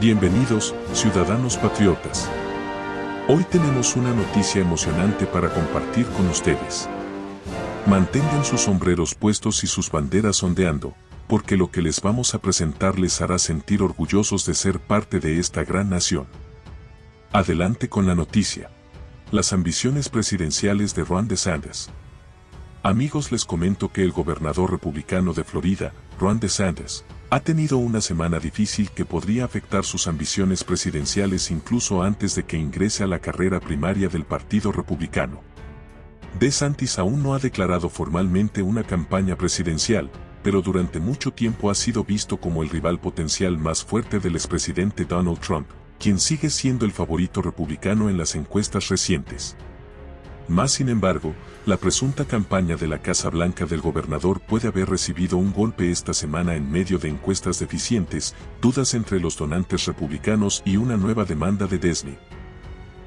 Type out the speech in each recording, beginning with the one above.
Bienvenidos, ciudadanos patriotas. Hoy tenemos una noticia emocionante para compartir con ustedes. Mantengan sus sombreros puestos y sus banderas ondeando, porque lo que les vamos a presentar les hará sentir orgullosos de ser parte de esta gran nación. Adelante con la noticia. Las ambiciones presidenciales de Ron DeSantis. Amigos les comento que el gobernador republicano de Florida, Ron DeSantis, ha tenido una semana difícil que podría afectar sus ambiciones presidenciales incluso antes de que ingrese a la carrera primaria del Partido Republicano. DeSantis aún no ha declarado formalmente una campaña presidencial, pero durante mucho tiempo ha sido visto como el rival potencial más fuerte del expresidente Donald Trump, quien sigue siendo el favorito republicano en las encuestas recientes. Más sin embargo, la presunta campaña de la Casa Blanca del gobernador puede haber recibido un golpe esta semana en medio de encuestas deficientes, dudas entre los donantes republicanos y una nueva demanda de Disney.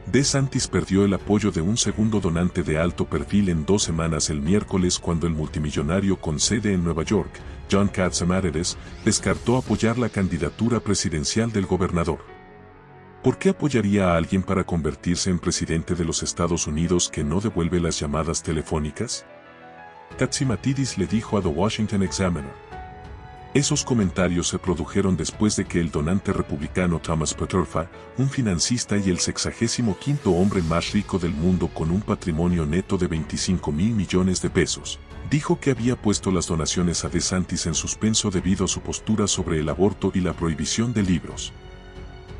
DeSantis perdió el apoyo de un segundo donante de alto perfil en dos semanas el miércoles cuando el multimillonario con sede en Nueva York, John Katzenberger, descartó apoyar la candidatura presidencial del gobernador. ¿Por qué apoyaría a alguien para convertirse en presidente de los Estados Unidos que no devuelve las llamadas telefónicas? Katsimatidis le dijo a The Washington Examiner. Esos comentarios se produjeron después de que el donante republicano Thomas Peterfa, un financista y el sexagésimo quinto hombre más rico del mundo con un patrimonio neto de 25 mil millones de pesos, dijo que había puesto las donaciones a DeSantis en suspenso debido a su postura sobre el aborto y la prohibición de libros.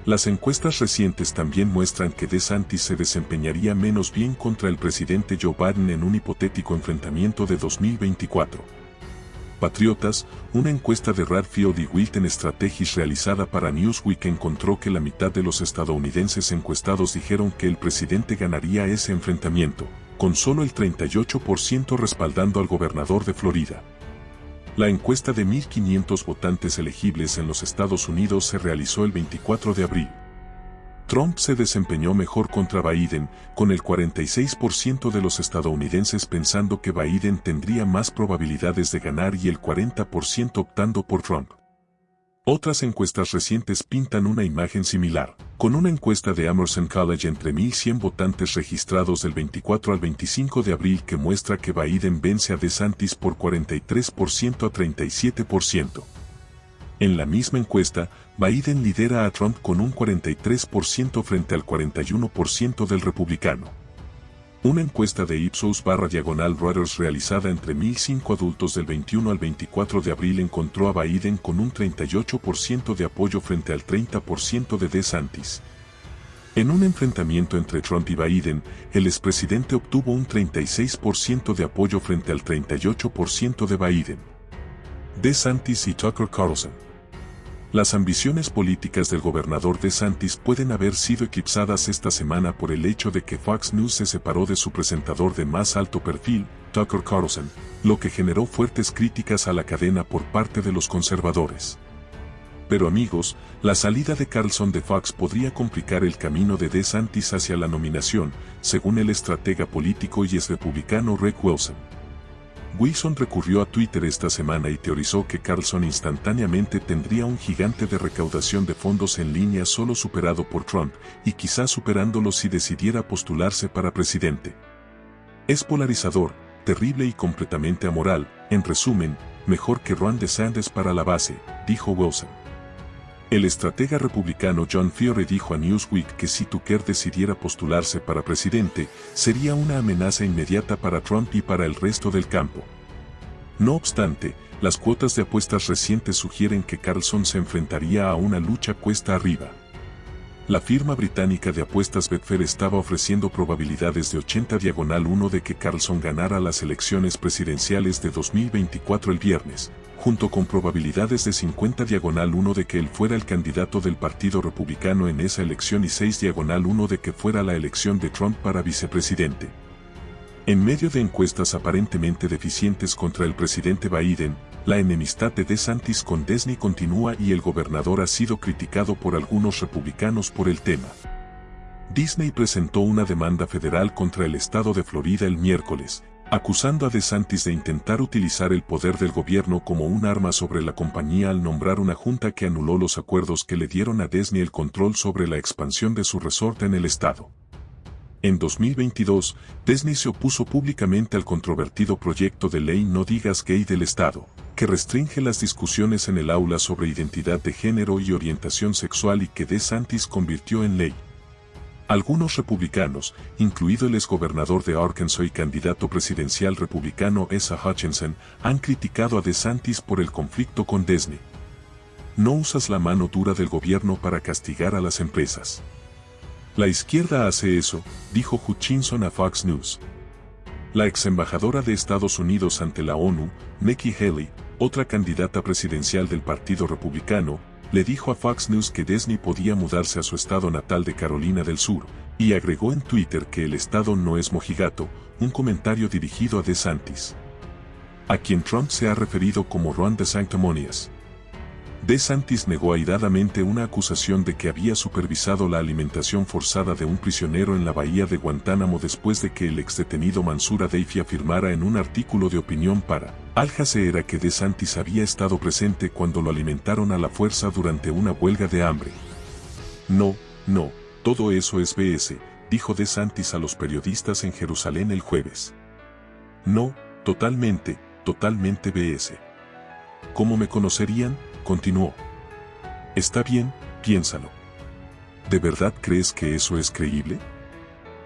Las encuestas recientes también muestran que DeSantis se desempeñaría menos bien contra el presidente Joe Biden en un hipotético enfrentamiento de 2024. Patriotas, una encuesta de Radfield y Wilton Strategies realizada para Newsweek encontró que la mitad de los estadounidenses encuestados dijeron que el presidente ganaría ese enfrentamiento, con solo el 38% respaldando al gobernador de Florida. La encuesta de 1.500 votantes elegibles en los Estados Unidos se realizó el 24 de abril. Trump se desempeñó mejor contra Biden, con el 46% de los estadounidenses pensando que Biden tendría más probabilidades de ganar y el 40% optando por Trump. Otras encuestas recientes pintan una imagen similar, con una encuesta de Emerson College entre 1.100 votantes registrados del 24 al 25 de abril que muestra que Biden vence a DeSantis por 43% a 37%. En la misma encuesta, Biden lidera a Trump con un 43% frente al 41% del republicano. Una encuesta de Ipsos barra diagonal Reuters realizada entre 1.005 adultos del 21 al 24 de abril encontró a Biden con un 38% de apoyo frente al 30% de DeSantis. En un enfrentamiento entre Trump y Biden, el expresidente obtuvo un 36% de apoyo frente al 38% de Biden. DeSantis y Tucker Carlson las ambiciones políticas del gobernador de Santis pueden haber sido eclipsadas esta semana por el hecho de que Fox News se separó de su presentador de más alto perfil, Tucker Carlson, lo que generó fuertes críticas a la cadena por parte de los conservadores. Pero amigos, la salida de Carlson de Fox podría complicar el camino de DeSantis hacia la nominación, según el estratega político y ex republicano Rick Wilson. Wilson recurrió a Twitter esta semana y teorizó que Carlson instantáneamente tendría un gigante de recaudación de fondos en línea solo superado por Trump, y quizás superándolo si decidiera postularse para presidente. Es polarizador, terrible y completamente amoral, en resumen, mejor que Ron DeSantis para la base, dijo Wilson. El estratega republicano John Fiore dijo a Newsweek que si Tucker decidiera postularse para presidente, sería una amenaza inmediata para Trump y para el resto del campo. No obstante, las cuotas de apuestas recientes sugieren que Carlson se enfrentaría a una lucha cuesta arriba. La firma británica de apuestas Betfair estaba ofreciendo probabilidades de 80 diagonal 1 de que Carlson ganara las elecciones presidenciales de 2024 el viernes, junto con probabilidades de 50 diagonal 1 de que él fuera el candidato del Partido Republicano en esa elección y 6 diagonal 1 de que fuera la elección de Trump para vicepresidente. En medio de encuestas aparentemente deficientes contra el presidente Biden, la enemistad de DeSantis con Disney continúa y el gobernador ha sido criticado por algunos republicanos por el tema. Disney presentó una demanda federal contra el estado de Florida el miércoles, acusando a DeSantis de intentar utilizar el poder del gobierno como un arma sobre la compañía al nombrar una junta que anuló los acuerdos que le dieron a Disney el control sobre la expansión de su resorte en el estado. En 2022, Disney se opuso públicamente al controvertido proyecto de ley No digas gay del Estado, que restringe las discusiones en el aula sobre identidad de género y orientación sexual y que DeSantis convirtió en ley. Algunos republicanos, incluido el exgobernador de Arkansas y candidato presidencial republicano Asa Hutchinson, han criticado a DeSantis por el conflicto con Disney. No usas la mano dura del gobierno para castigar a las empresas. La izquierda hace eso, dijo Hutchinson a Fox News. La ex embajadora de Estados Unidos ante la ONU, Nikki Haley, otra candidata presidencial del Partido Republicano, le dijo a Fox News que Disney podía mudarse a su estado natal de Carolina del Sur, y agregó en Twitter que el estado no es mojigato, un comentario dirigido a DeSantis. A quien Trump se ha referido como Ron de Sanctimonious. DeSantis negó airadamente una acusación de que había supervisado la alimentación forzada de un prisionero en la bahía de Guantánamo después de que el exdetenido Mansura Deifi afirmara en un artículo de opinión para Al Jazeera que DeSantis había estado presente cuando lo alimentaron a la fuerza durante una huelga de hambre. No, no, todo eso es BS, dijo DeSantis a los periodistas en Jerusalén el jueves. No, totalmente, totalmente BS. ¿Cómo me conocerían? Continuó. Está bien, piénsalo. ¿De verdad crees que eso es creíble?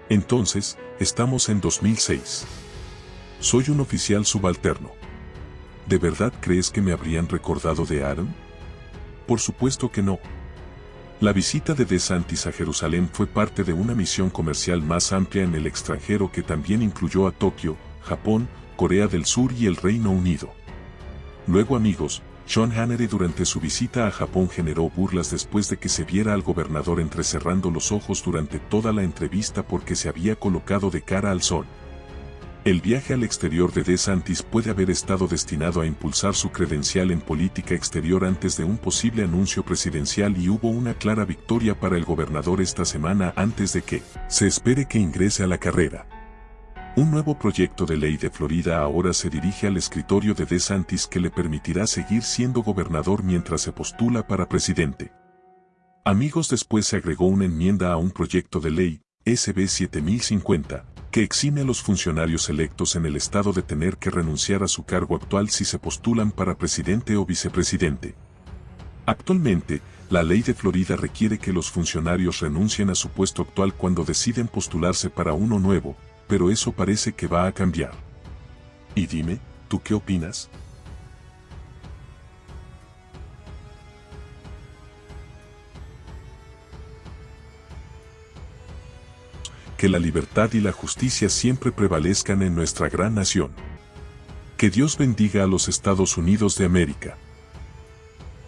Entonces, estamos en 2006. Soy un oficial subalterno. ¿De verdad crees que me habrían recordado de Aaron? Por supuesto que no. La visita de DeSantis a Jerusalén fue parte de una misión comercial más amplia en el extranjero que también incluyó a Tokio, Japón, Corea del Sur y el Reino Unido. Luego amigos, sean Hannery durante su visita a Japón generó burlas después de que se viera al gobernador entrecerrando los ojos durante toda la entrevista porque se había colocado de cara al sol. El viaje al exterior de DeSantis puede haber estado destinado a impulsar su credencial en política exterior antes de un posible anuncio presidencial y hubo una clara victoria para el gobernador esta semana antes de que se espere que ingrese a la carrera. Un nuevo proyecto de ley de Florida ahora se dirige al escritorio de DeSantis que le permitirá seguir siendo gobernador mientras se postula para presidente. Amigos después se agregó una enmienda a un proyecto de ley, SB 7050, que exime a los funcionarios electos en el estado de tener que renunciar a su cargo actual si se postulan para presidente o vicepresidente. Actualmente, la ley de Florida requiere que los funcionarios renuncien a su puesto actual cuando deciden postularse para uno nuevo, pero eso parece que va a cambiar. Y dime, ¿tú qué opinas? Que la libertad y la justicia siempre prevalezcan en nuestra gran nación. Que Dios bendiga a los Estados Unidos de América.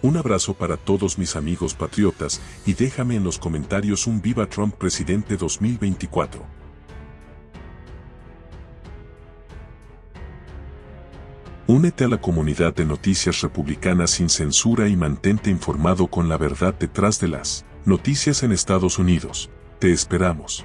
Un abrazo para todos mis amigos patriotas y déjame en los comentarios un Viva Trump Presidente 2024. Únete a la comunidad de noticias republicanas sin censura y mantente informado con la verdad detrás de las noticias en Estados Unidos. Te esperamos.